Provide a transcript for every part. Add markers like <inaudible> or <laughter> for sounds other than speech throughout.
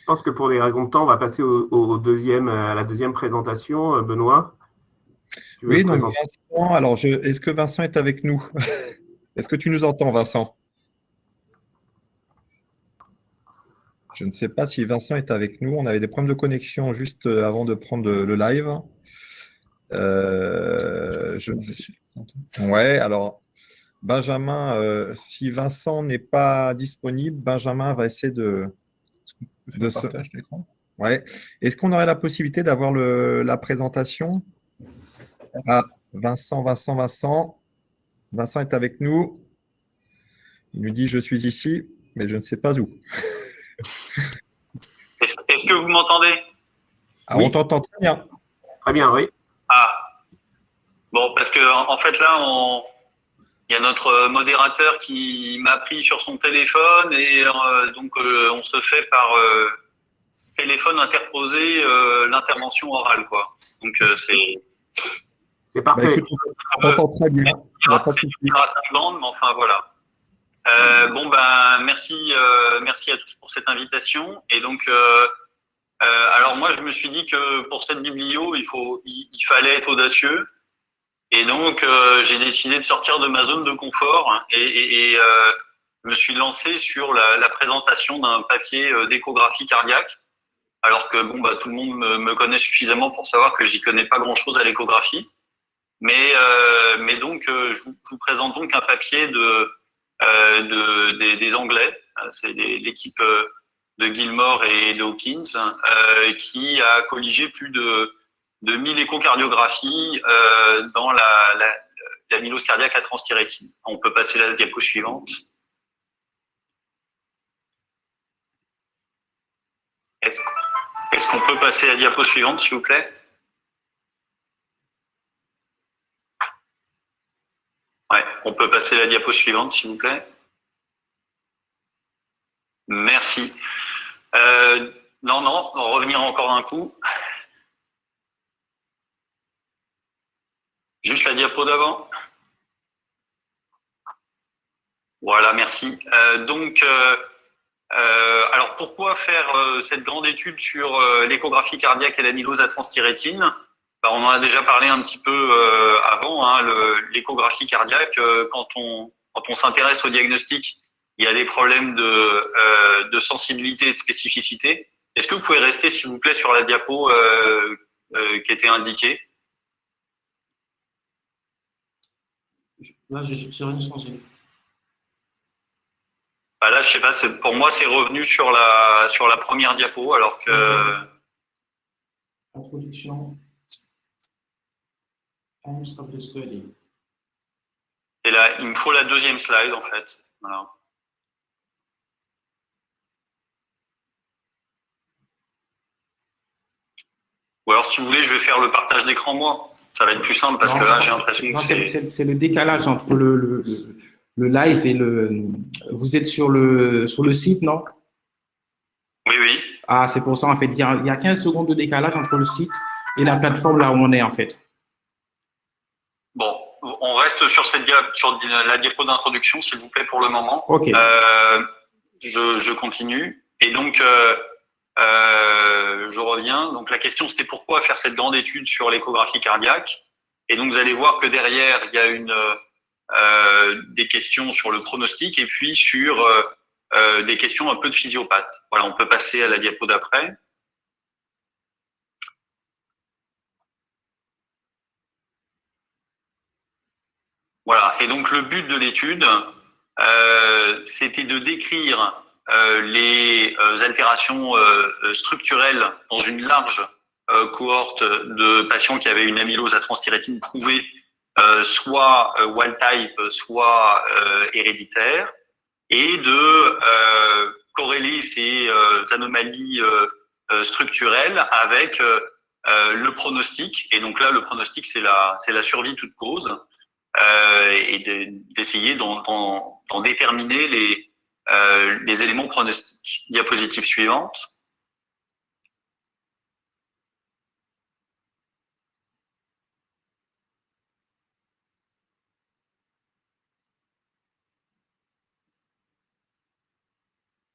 Je pense que pour des raisons de temps, on va passer au, deuxième, à la deuxième présentation. Benoît Oui, donc Vincent, alors est-ce que Vincent est avec nous? <laughs> Est-ce que tu nous entends, Vincent? Je ne sais pas si Vincent est avec nous. On avait des problèmes de connexion juste euh, avant de prendre le live. Euh, je Ouais, alors Benjamin, euh, si Vincent n'est pas disponible, Benjamin va essayer de, de. Ouais. Est-ce qu'on aurait la possibilité d'avoir la présentation? Ah, Vincent, Vincent, Vincent. Vincent est avec nous. Il nous dit je suis ici, mais je ne sais pas où. <laughs> Est-ce que vous m'entendez? Ah, On t'entend très bien. Très bien, oui. Ah. Bon, parce que en fait là, on... il y a notre modérateur qui m'a pris sur son téléphone et euh, donc euh, on se fait par euh, téléphone interposé l'intervention orale, quoi. Donc c'est. C'est parfait. Bah, on très bien. Bandes, mais enfin voilà. Euh, bon ben merci, euh, merci à tous pour cette invitation. Et donc, euh, alors moi je me suis dit que pour cette biblio, il faut, il, fallait être audacieux. Et donc j'ai décidé de sortir de ma zone de confort hein, et, et, me suis lancé sur la, la présentation d'un papier d'échographie cardiaque. Alors que bon bah tout le monde me, me connaît suffisamment pour savoir que j'y connais pas grand chose à l'échographie. Mais, mais donc je vous, je vous présente donc un papier de euh, de, des, des, Anglais. Euh, c'est l'équipe euh, de Gilmore et Dawkins qui a colligé plus de, de 1000 échocardiographies dans la, la, l'amylose cardiaque à transthyrétine. On peut passer la diapo suivante. Est-ce qu'on peut passer à la diapo suivante, s'il vous plaît? Ouais, on peut passer la diapo suivante, s'il vous plaît. Merci. Euh, non, non, revenir encore un coup. Juste la diapo d'avant. Voilà, merci. Euh, donc, euh, alors pourquoi faire cette grande étude sur l'échographie cardiaque et l'amylose à transthyrétine? Bah, on en a déjà parlé un petit peu euh, avant, hein, l'échographie cardiaque, euh, quand on, quand on s'intéresse au diagnostic, il y a des problèmes de, euh, de sensibilité et de spécificité. Est-ce que vous pouvez rester, s'il vous plaît, sur la diapo qui était indiquée? Là, j'ai rien changé. Bah là, je sais pas, pour moi, c'est revenu sur la, sur la première diapo, alors que. Introduction. Et là, il me faut la deuxième slide, en fait. Voilà. Ou alors, si vous voulez, je vais faire le partage d'écran, moi. Ça va être plus simple parce que là, j'ai l'impression que c'est… C'est le décalage entre le, le, le, live et le… Vous êtes sur le, sur le site, non? Oui, oui. Ah, c'est pour ça, en fait. Il y, a, il y a 15 secondes de décalage entre le site et la plateforme là où on est, en fait. Bon, on reste sur, cette sur la diapo d'introduction, s'il vous plaît, pour le moment. Ok. Euh, je, je, continue. Et donc, euh, euh, je reviens. Donc, la question, c'était pourquoi faire cette grande étude sur l'échographie cardiaque? Et donc, vous allez voir que derrière, il y a une, euh, des questions sur le pronostic et puis sur euh, des questions un peu de physiopathe. Voilà, on peut passer à la diapo d'après. Voilà. Et donc le but de l'étude, euh, c'était de décrire euh, les euh, altérations structurelles dans une large cohorte de patients qui avaient une amylose à transthyrétine prouvée, soit wild type, soit héréditaire, et de corréler ces anomalies structurelles avec le pronostic. Et donc là, le pronostic, c'est la, c'est la survie toute cause euh, et d'essayer d'en déterminer les, euh, les éléments pronostiques. Diapositive suivante.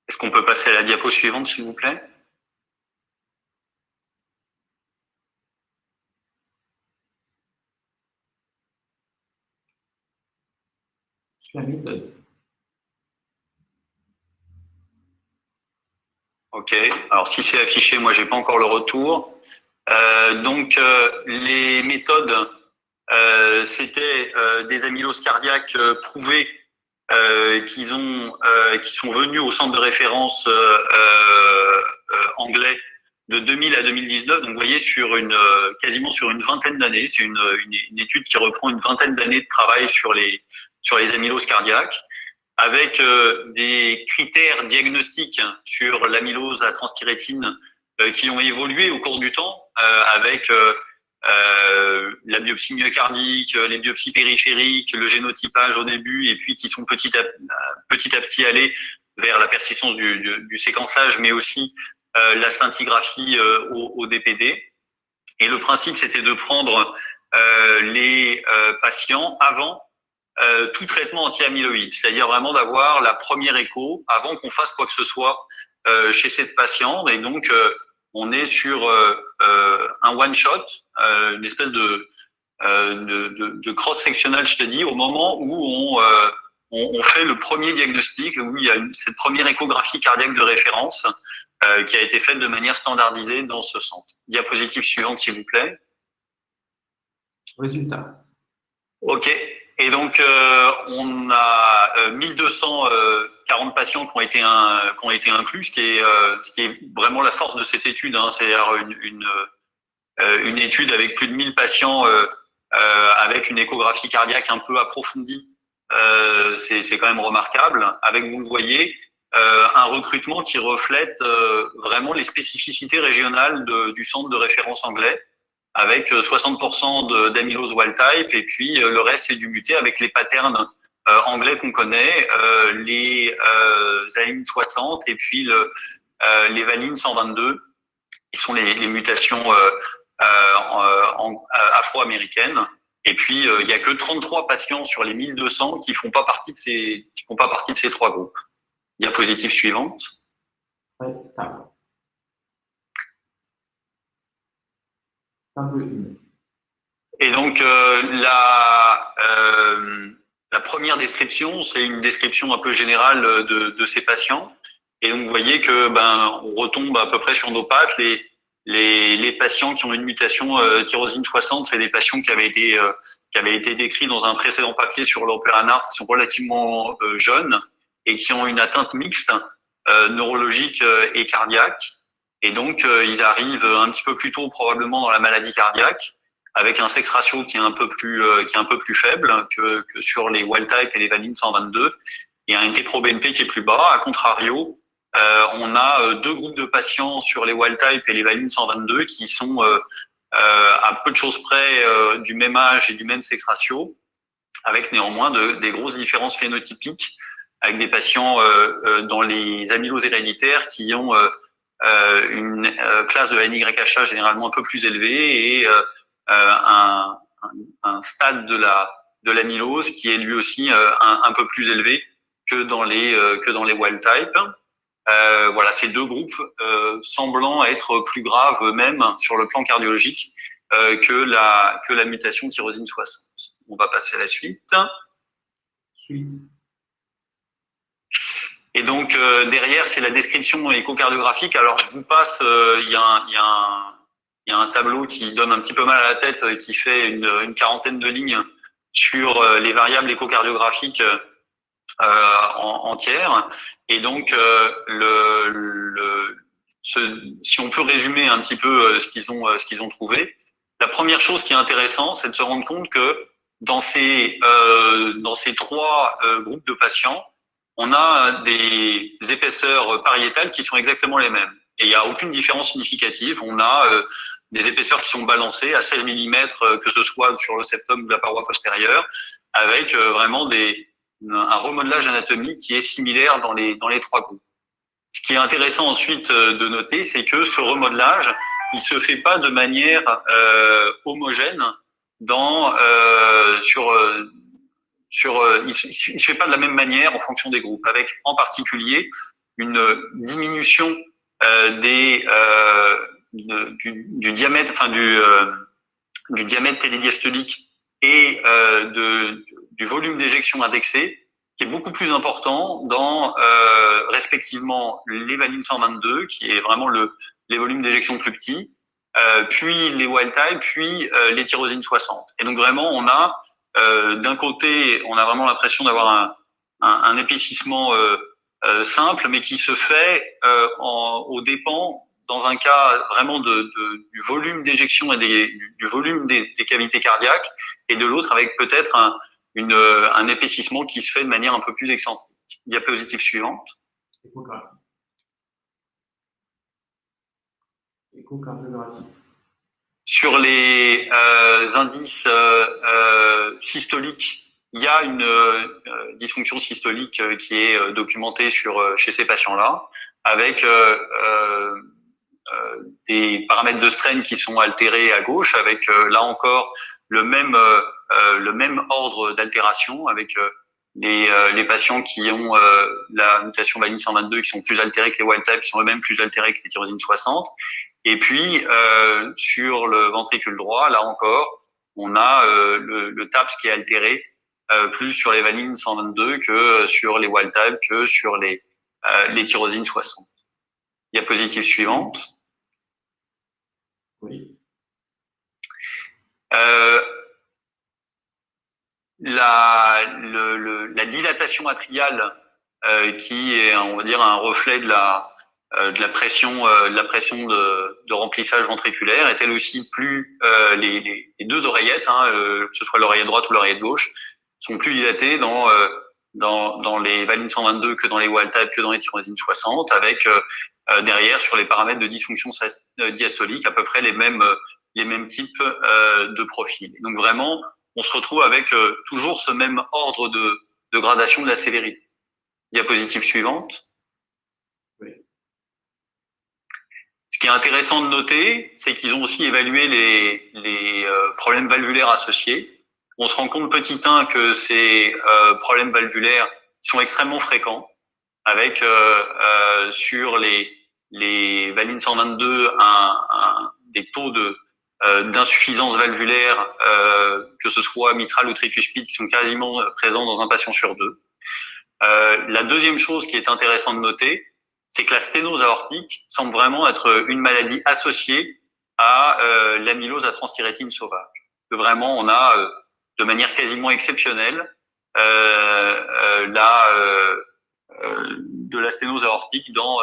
Est-ce qu'on peut passer à la diapo suivante, s'il vous plaît? Ok, alors si c'est affiché, moi j'ai pas encore le retour. Euh, donc euh, les méthodes, euh, c'était des amyloses cardiaques prouvées qu'ils ont, qui sont venus au centre de référence anglais de 2000 à 2019. Donc vous voyez sur une quasiment sur une vingtaine d'années, c'est une, une, une, étude qui reprend une vingtaine d'années de travail sur les sur les amyloses cardiaques avec euh, des critères diagnostiques sur l'amylose à transthyrétine euh, qui ont évolué au cours du temps, euh, avec la biopsie myocardique, les biopsies périphériques, le génotypage au début, et puis qui sont petit à petit, allés vers la persistance du, du, du séquençage, mais aussi la scintigraphie au, au, DPD. Et le principe, c'était de prendre les patients avant euh, tout traitement anti-amyloïde, c'est-à-dire vraiment d'avoir la première écho avant qu'on fasse quoi que ce soit euh, chez cette patiente. Et donc, euh, on est sur euh, euh, un one-shot, une espèce de, de, de, de cross-sectional study au moment où on, on, on, fait le premier diagnostic, où il y a une, cette première échographie cardiaque de référence qui a été faite de manière standardisée dans ce centre. Diapositive suivante, s'il vous plaît. Résultat. OK. Et donc, euh, on a 1240 euh, euh, patients qui ont été, un, qui ont été inclus, ce qui, est, ce qui est vraiment la force de cette étude. Hein, C'est-à-dire une, une, une, étude avec plus de 1000 patients avec une échographie cardiaque un peu approfondie. C'est quand même remarquable. Avec, vous le voyez, un recrutement qui reflète vraiment les spécificités régionales de, du centre de référence anglais avec 60% euh, d'amylose wild type et puis euh, le reste c'est du muté avec les patterns euh, anglais qu'on connaît, les euh, 60 et puis le, les valines 122 qui sont les, mutations afro-américaines. Et puis il n'y a que 33 patients sur les 1200 qui font pas partie de ces qui font pas partie de ces trois groupes. Diapositive suivante. Et donc, euh, la, euh, la première description, c'est une description un peu générale de, ces patients. Et donc, vous voyez que ben, on retombe à peu près sur nos pattes. Les, patients qui ont une mutation euh, tyrosine 60, c'est des patients qui avaient été qui avaient été décrits dans un précédent papier sur l'opéranard, qui sont relativement jeunes et qui ont une atteinte mixte neurologique et cardiaque. Et donc, euh, ils arrivent un petit peu plus tôt probablement dans la maladie cardiaque, avec un sex ratio qui est un peu plus, euh, qui est un peu plus faible que, que sur les wild type et les valines 122, et un NT-proBNP qui est plus bas. A contrario, euh, on a euh, deux groupes de patients sur les wild type et les valines 122 qui sont euh, à peu de choses près du même âge et du même sex ratio, avec néanmoins de, des grosses différences phénotypiques, avec des patients dans les amyloses héréditaires qui ont euh, une euh, classe de NYHA généralement un peu plus élevée et euh, un, stade de la de l'amylose qui est lui aussi un, un, peu plus élevé que dans les que dans les wild type. Euh, voilà, ces deux groupes euh, semblant être plus graves eux-mêmes sur le plan cardiologique euh, que la que la mutation tyrosine 60. On va passer à la suite. Suite. Et donc euh, derrière, c'est la description échocardiographique. Alors je vous passe, euh, il y, y, y, a un tableau qui donne un petit peu mal à la tête, euh, qui fait une, une quarantaine de lignes sur euh, les variables échocardiographiques euh, en, entières. Et donc le, le ce, si on peut résumer un petit peu ce qu'ils ont, ce qu'ils ont trouvé, la première chose qui est intéressante, c'est de se rendre compte que dans ces, dans ces trois groupes de patients, on a des épaisseurs pariétales qui sont exactement les mêmes. Et il n'y a aucune différence significative. On a euh, des épaisseurs qui sont balancées à 16 mm, euh, que ce soit sur le septum ou la paroi postérieure, avec euh, vraiment des, un remodelage anatomique qui est similaire dans les, dans les trois groupes. Ce qui est intéressant ensuite de noter, c'est que ce remodelage, il se fait pas de manière homogène dans, sur euh, il ne se fait pas de la même manière en fonction des groupes, avec en particulier une diminution euh, euh, du, diamètre, enfin du, diamètre télédiastolique et du volume d'éjection indexé qui est beaucoup plus important dans respectivement les valines 122, qui est vraiment le, les volumes d'éjection plus petits, puis les wild type, puis les tyrosines 60. Et donc vraiment, on a euh, d'un côté, on a vraiment l'impression d'avoir un, épaississement euh, simple, mais qui se fait en, au dépens dans un cas vraiment du volume d'éjection et du, volume des, cavités cardiaques, et de l'autre avec peut-être un, épaississement qui se fait de manière un peu plus excentrique. Diapositive suivante. Sur les euh, indices euh, euh, systoliques, il y a une euh, dysfonction systolique euh, qui est euh, documentée sur, chez ces patients-là, avec des paramètres de strain qui sont altérés à gauche, avec là encore le même, le même ordre d'altération, avec les, les, patients qui ont la mutation valine 122 qui sont plus altérés que les wild type, qui sont eux-mêmes plus altérés que les tyrosine 60. Et puis, euh, sur le ventricule droit, là encore, on a euh, le, le, TAPS qui est altéré euh, plus sur les valines 122 que sur les wild type, que sur les, euh, les tyrosines 60. Diapositive suivante. Oui. Euh, la, le, le, la dilatation atriale euh, qui est, on va dire, un reflet de la, de la pression, euh, de la pression de, de, remplissage ventriculaire est elle aussi plus euh, les, les, les, deux oreillettes, hein, que ce soit l'oreillette droite ou l'oreillette gauche, sont plus dilatées dans dans, dans les valines 122 que dans les wild type que dans les tyrosines 60, avec euh, derrière sur les paramètres de dysfonction diastolique à peu près les mêmes les mêmes types euh, de profils. Donc vraiment, on se retrouve avec euh, toujours ce même ordre de, de gradation de la sévérité. Diapositive suivante. Qui est intéressant de noter, c'est qu'ils ont aussi évalué les, euh, problèmes valvulaires associés. On se rend compte petit 1 que ces euh, problèmes valvulaires sont extrêmement fréquents, avec euh, sur les, valines 122 un, un, des taux de d'insuffisance valvulaire, que ce soit mitrale ou tricuspide, qui sont quasiment présents dans un patient sur deux. la deuxième chose qui est intéressante de noter, c'est que la sténose aortique semble vraiment être une maladie associée à euh, l'amylose à transthyrétine sauvage. Vraiment, on a euh, de manière quasiment exceptionnelle euh, euh la, euh, de la sténose aortique dans,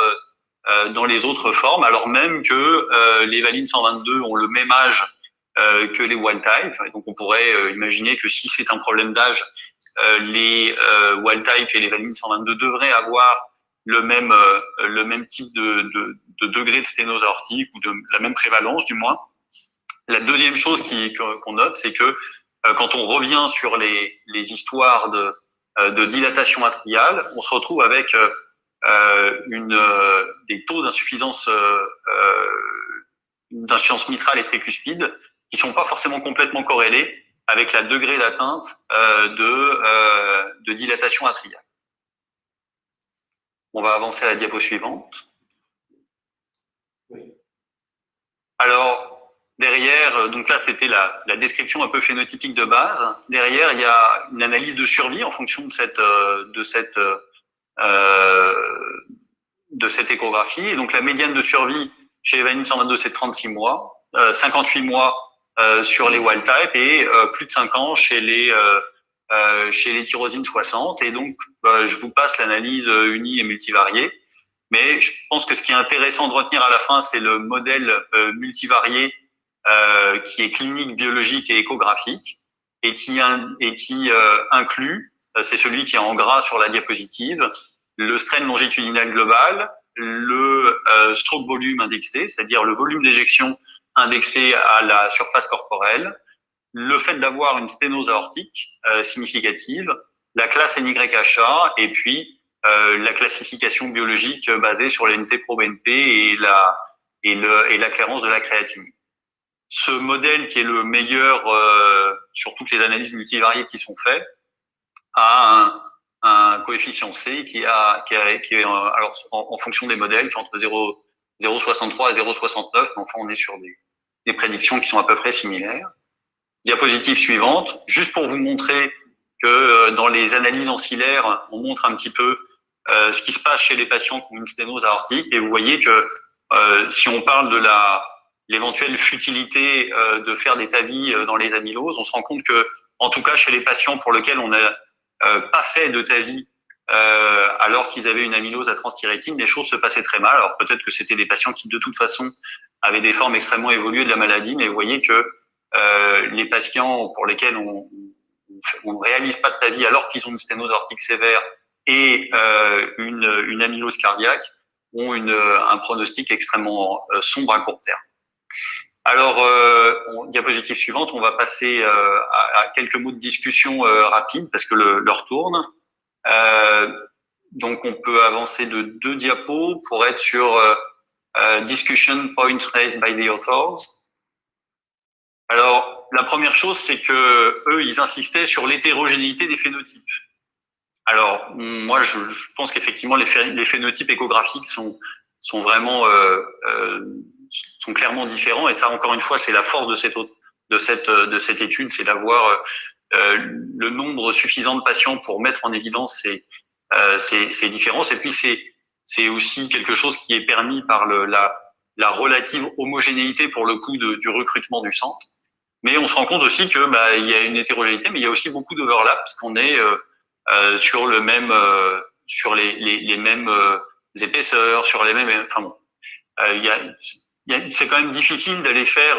dans les autres formes, alors même que les valines 122 ont le même âge que les wild type. Et donc, on pourrait imaginer que si c'est un problème d'âge, les wild type et les valines 122 devraient avoir le même, euh, le même type de, de, de, degré de sténose aortique ou de la même prévalence du moins. La deuxième chose qu'on note, c'est que euh, quand on revient sur les, les histoires de, euh, de, dilatation atriale, on se retrouve avec une, des taux d'insuffisance d'insuffisance mitrale et tricuspide qui sont pas forcément complètement corrélés avec la degré d'atteinte de, de dilatation atriale. On va avancer à la diapo suivante. Alors, derrière, euh, donc là, c'était la, la, description un peu phénotypique de base. Derrière, il y a une analyse de survie en fonction de cette, euh, de cette, euh, de cette échographie. Et donc, la médiane de survie chez Evanine 122, c'est 36 mois, euh, 58 mois euh, sur les wild type et euh, plus de 5 ans chez les, euh, chez les tyrosines 60. Et donc, bah, je vous passe l'analyse euh, unie et multivariée. Mais je pense que ce qui est intéressant de retenir à la fin, c'est le modèle euh, multivarié euh, qui est clinique, biologique et échographique et qui, et qui inclut, c'est celui qui est en gras sur la diapositive, le strain longitudinal global, le stroke volume indexé, c'est-à-dire le volume d'éjection indexé à la surface corporelle, le fait d'avoir une sténose aortique euh, significative, la classe NYHA et puis euh, la classification biologique basée sur l'NT-proBNP et la et le et la clairance de la créatine. Ce modèle qui est le meilleur euh, sur toutes les analyses multivariées qui sont faites a un, un coefficient C qui a qui, a, qui est alors en, fonction des modèles qui est entre 0,63 et 0,69 mais enfin on est sur des, des prédictions qui sont à peu près similaires diapositive suivante, juste pour vous montrer que dans les analyses ancillaires, on montre un petit peu ce qui se passe chez les patients qui ont une sténose aortique. Et vous voyez que si on parle de la l'éventuelle futilité de faire des TAVI dans les amyloses, on se rend compte que, en tout cas chez les patients pour lesquels on n'a pas fait de TAVI euh, alors qu'ils avaient une amylose à transthyrétine, les choses se passaient très mal. Alors peut-être que c'était des patients qui de toute façon avaient des formes extrêmement évoluées de la maladie, mais vous voyez que euh, les patients pour lesquels on, ne réalise pas de TAVI alors qu'ils ont une sténose aortique sévère et euh, une, une, amylose cardiaque ont une, un pronostic extrêmement euh, sombre à court terme. Alors, euh, diapositive suivante, on va passer euh, à, à, quelques mots de discussion euh, rapide parce que l'heure tourne. Euh, donc, on peut avancer de deux diapos pour être sur euh, euh, discussion points raised by the authors. Alors, la première chose, c'est que eux, ils insistaient sur l'hétérogénéité des phénotypes. Alors, moi, je, pense qu'effectivement, les, phénotypes échographiques sont, sont vraiment euh, euh, sont clairement différents. Et ça, encore une fois, c'est la force de cette de cette de cette étude, c'est d'avoir euh, le nombre suffisant de patients pour mettre en évidence ces, euh, ces, ces différences. Et puis, c'est aussi quelque chose qui est permis par la, la relative homogénéité pour le coup du recrutement du centre. Mais on se rend compte aussi que bah, il y a une hétérogénéité, mais il y a aussi beaucoup d'overlap parce qu'on est euh, euh, sur le même, euh, sur les, les, les mêmes euh, épaisseurs, sur les mêmes. Enfin bon, il c'est quand même difficile d'aller faire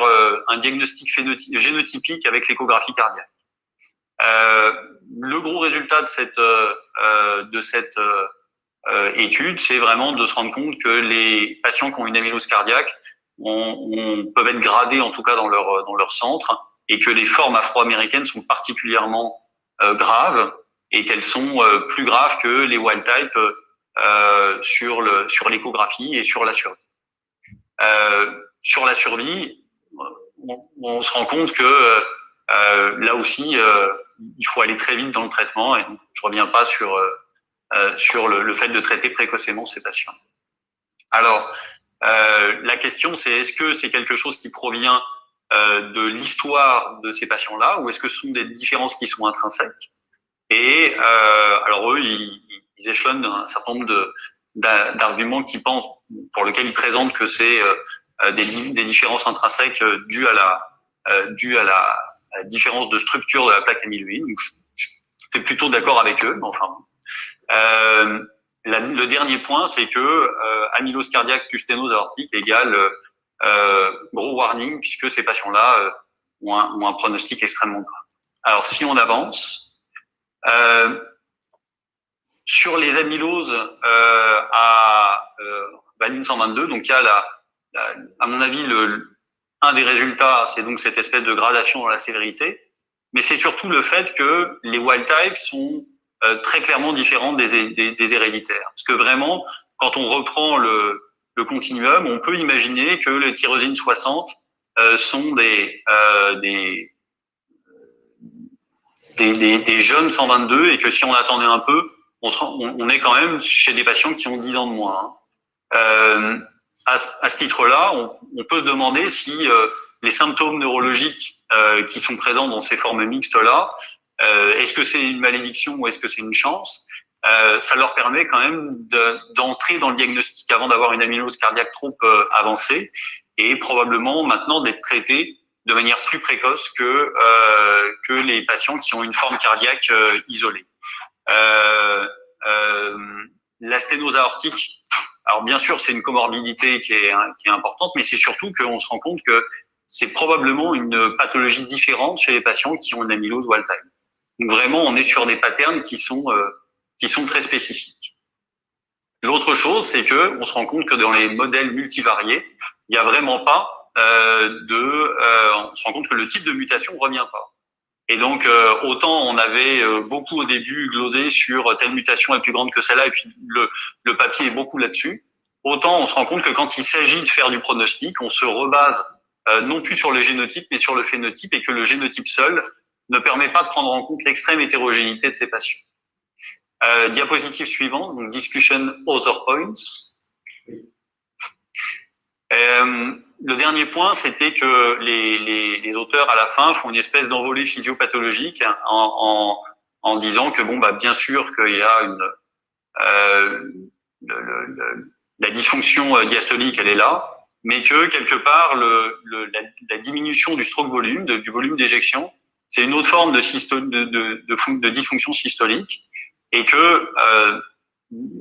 un diagnostic génotypique avec l'échographie cardiaque. Euh, le gros résultat de cette, euh, euh, de cette étude, c'est vraiment de se rendre compte que les patients qui ont une amylose cardiaque on, peuvent être gradés en tout cas dans leur, dans leur centre et que les formes afro-américaines sont particulièrement graves et qu'elles sont plus graves que les wild type euh, sur le sur l'échographie et sur la survie. Euh, sur la survie, on, on, se rend compte que euh, là aussi, euh, il faut aller très vite dans le traitement et je reviens pas sur euh, sur le, le, fait de traiter précocement ces patients. Alors, la question c'est est-ce que c'est quelque chose qui provient de l'histoire de ces patients-là ou est-ce que ce sont des différences qui sont intrinsèques? Et alors eux, ils, ils, échelonnent un certain nombre d'arguments qui pensent, pour lesquels ils présentent que c'est des, des, différences intrinsèques dues à la, dues à la différence de structure de la plaque amyloïde. J'étais plutôt d'accord avec eux, mais enfin. Euh, le dernier point, c'est que euh, amylose cardiaque plus sténose aortique égale euh, gros warning, puisque ces patients-là euh, ont, un, ont, un, pronostic extrêmement grave. Alors, si on avance, euh, sur les amyloses euh, à valine 122, donc il y a la, la, à mon avis le, un des résultats, c'est donc cette espèce de gradation dans la sévérité, mais c'est surtout le fait que les wild types sont euh, très clairement différents des, des, héréditaires. Parce que vraiment, quand on reprend le, continuum, on peut imaginer que les tyrosines 60 euh, sont des, euh, des, des, jeunes 122 et que si on attendait un peu, on, est quand même chez des patients qui ont 10 ans de moins. Hein. À, ce titre-là, on, peut se demander si les symptômes neurologiques qui sont présents dans ces formes mixtes-là, euh, est-ce que c'est une malédiction ou est-ce que c'est une chance? Euh, Ça leur permet quand même d'entrer dans le diagnostic avant d'avoir une amylose cardiaque trop euh, avancée et probablement maintenant d'être traités de manière plus précoce que que les patients qui ont une forme cardiaque isolée. la sténose aortique alors bien sûr, c'est une comorbidité qui est, qui est importante, mais c'est surtout qu'on se rend compte que c'est probablement une pathologie différente chez les patients qui ont une amylose wild type. Donc vraiment, on est sur des patterns qui sont euh, qui sont très spécifiques. L'autre chose, c'est que on se rend compte que dans les modèles multivariés, il n'y a vraiment pas euh, de, euh, on se rend compte que le type de mutation revient pas. Et donc, euh, autant on avait euh, beaucoup au début glosé sur telle mutation est plus grande que celle-là, et puis le, le papier est beaucoup là-dessus, autant on se rend compte que quand il s'agit de faire du pronostic, on se rebase euh, non plus sur le génotype, mais sur le phénotype, et que le génotype seul ne permet pas de prendre en compte l'extrême hétérogénéité de ces patients. Euh, diapositive suivante, donc discussion other points. Euh, le dernier point, c'était que les, les, auteurs, à la fin, font une espèce d'envolée physiopathologique en, en, disant que bon, bah, bien sûr qu'il y a une le, la dysfonction diastolique, elle est là, mais que quelque part, la, la, diminution du stroke volume, du volume d'éjection, c'est une autre forme de, dysfonction systolique, et que, euh,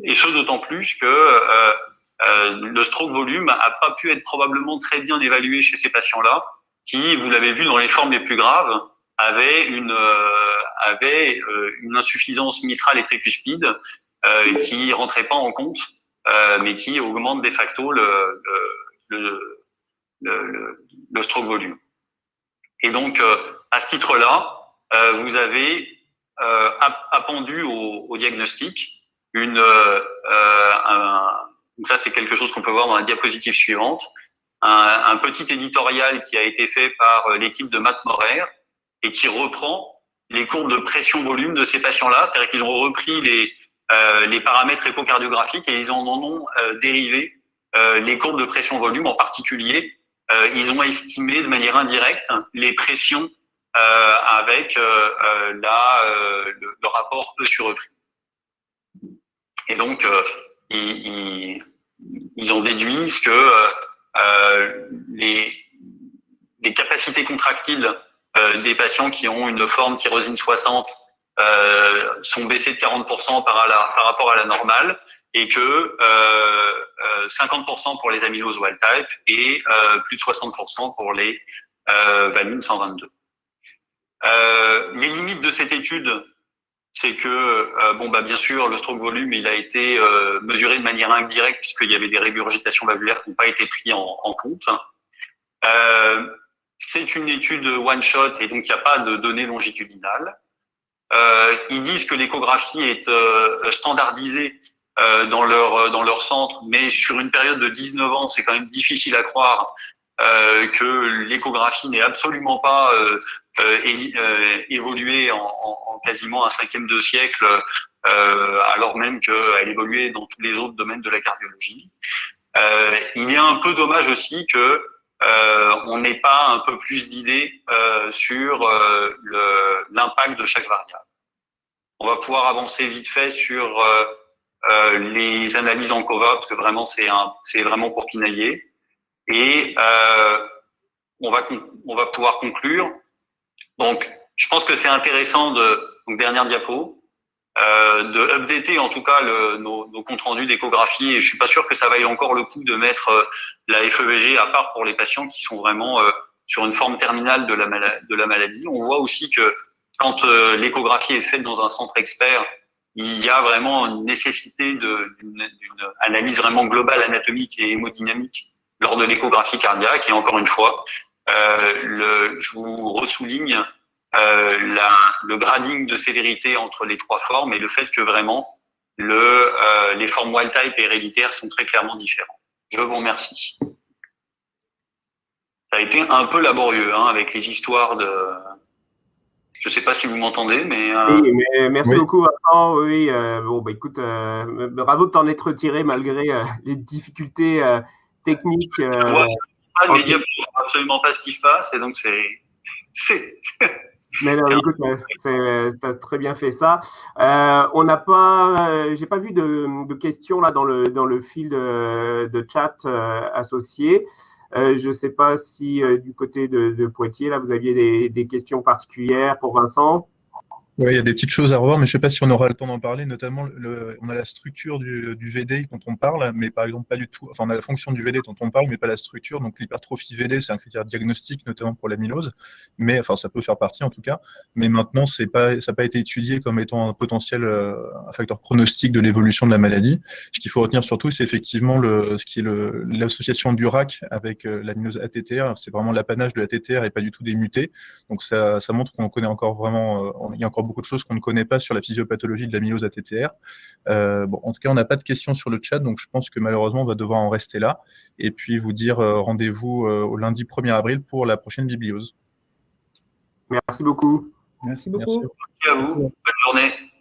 et ce d'autant plus que euh, euh, le stroke volume n'a pas pu être probablement très bien évalué chez ces patients-là, qui, vous l'avez vu dans les formes les plus graves, avaient une, euh, avaient, euh, une insuffisance mitrale et tricuspide euh, qui rentrait pas en compte, mais qui augmente de facto le, le le, le, le, stroke volume. Et donc, euh, à ce titre-là, euh, vous avez euh, appendu au, au, diagnostic une, un, ça c'est quelque chose qu'on peut voir dans la diapositive suivante, un, un, petit éditorial qui a été fait par l'équipe de Matt Morer et qui reprend les courbes de pression-volume de ces patients-là, c'est-à-dire qu'ils ont repris les, euh, les paramètres échocardiographiques et ils en ont dérivé euh, les courbes de pression-volume en particulier, euh, ils ont estimé de manière indirecte les pressions euh, avec la, le, rapport E sur E'. Et donc, ils, ils, en déduisent que les, les capacités contractiles des patients qui ont une forme tyrosine 60 euh, sont baissées de 40% par, la, par, rapport à la normale et que euh, 50% pour les amyloses wild type et euh, plus de 60% pour les euh, valines 122. Euh, les limites de cette étude, c'est que, bon, bah, bien sûr, le stroke volume, il a été mesuré de manière indirecte puisqu'il y avait des régurgitations valvulaires qui n'ont pas été prises en, compte. c'est une étude one shot et donc il n'y a pas de données longitudinales. Euh, ils disent que l'échographie est euh, standardisée euh, dans leur dans leur centre, mais sur une période de 19 ans, c'est quand même difficile à croire euh, que l'échographie n'est absolument pas euh, euh, évoluée en, en, en, quasiment un cinquième de siècle, alors même qu'elle évoluait dans tous les autres domaines de la cardiologie. il est un peu dommage aussi que on n'ait pas un peu plus d'idées sur l'impact de chaque variable. On va pouvoir avancer vite fait sur euh, les analyses en COVA, parce que vraiment, c'est c'est vraiment pour pinailler. Et euh, on, va, on va pouvoir conclure. Donc, je pense que c'est intéressant de, donc dernière diapo, euh, de updater en tout cas le, nos, nos, comptes rendus d'échographie. Et je suis pas sûr que ça vaille encore le coup de mettre euh, la FEVG à part pour les patients qui sont vraiment euh, sur une forme terminale de la, de la maladie. On voit aussi que quand euh, l'échographie est faite dans un centre expert, il y a vraiment une nécessité d'une analyse vraiment globale anatomique et hémodynamique lors de l'échographie cardiaque. Et encore une fois, euh, je vous ressouligne euh, le grading de sévérité entre les trois formes et le fait que vraiment euh, les formes wild type et héréditaires sont très clairement différents. Je vous remercie. Ça a été un peu laborieux hein, avec les histoires de, je ne sais pas si vous m'entendez, mais, euh... oui, mais merci oui. beaucoup, Vincent. Oui, euh, bon, bah, écoute, euh, bravo de t'en être retiré malgré euh, les difficultés euh, techniques. Je vois pas de médias pour absolument pas ce qui se passe, et donc c'est. <laughs> Mais non, écoute, tu as très bien fait ça. Euh, on n'a pas, j'ai pas vu de, de, questions là dans le dans le fil de, de chat associé. Euh, je ne sais pas si euh, du côté de, Poitiers, là, vous aviez des, questions particulières pour Vincent? Oui, il y a des petites choses à revoir, mais je ne sais pas si on aura le temps d'en parler. Notamment, on a la structure du, VD dont on parle, mais par exemple pas du tout. Enfin, on a la fonction du VD dont on parle, mais pas la structure. Donc, l'hypertrophie VD, c'est un critère diagnostique, notamment pour l'amylose. Mais enfin, ça peut faire partie en tout cas. Mais maintenant, pas, ça n'a pas été étudié comme étant un potentiel, euh, un facteur pronostic de l'évolution de la maladie. Ce qu'il faut retenir surtout, c'est effectivement le, ce qui est l'association du RAC avec euh, l'amylose ATTR. C'est vraiment l'apanage de la TTR et pas du tout des mutés. Donc, ça, ça montre qu'on connaît encore vraiment, euh, il y a encore beaucoup de choses qu'on ne connaît pas sur la physiopathologie de l'amylose ATTR. Euh, bon, en tout cas, on n'a pas de questions sur le chat, donc je pense que malheureusement, on va devoir en rester là. Et puis vous dire euh, rendez-vous euh, au lundi 1er avril pour la prochaine bibliose. Merci beaucoup. Merci beaucoup. Merci à vous. Bonne journée.